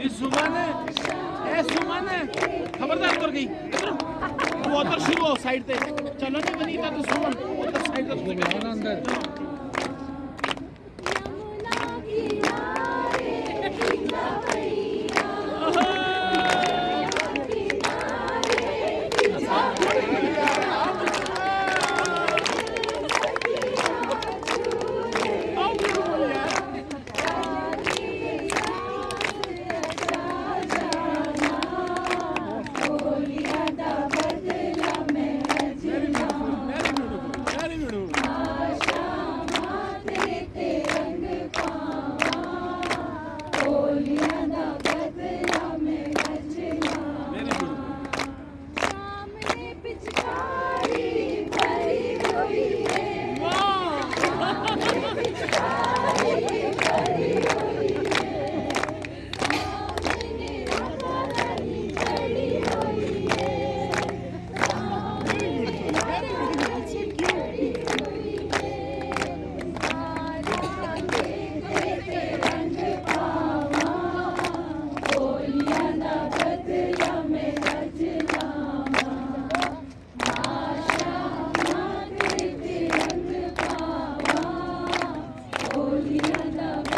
निसुमन ए सुमन खबरदार उतर गई। तू उतर साइड चलो नहीं बनी तो सुमन। अंदर। Kriya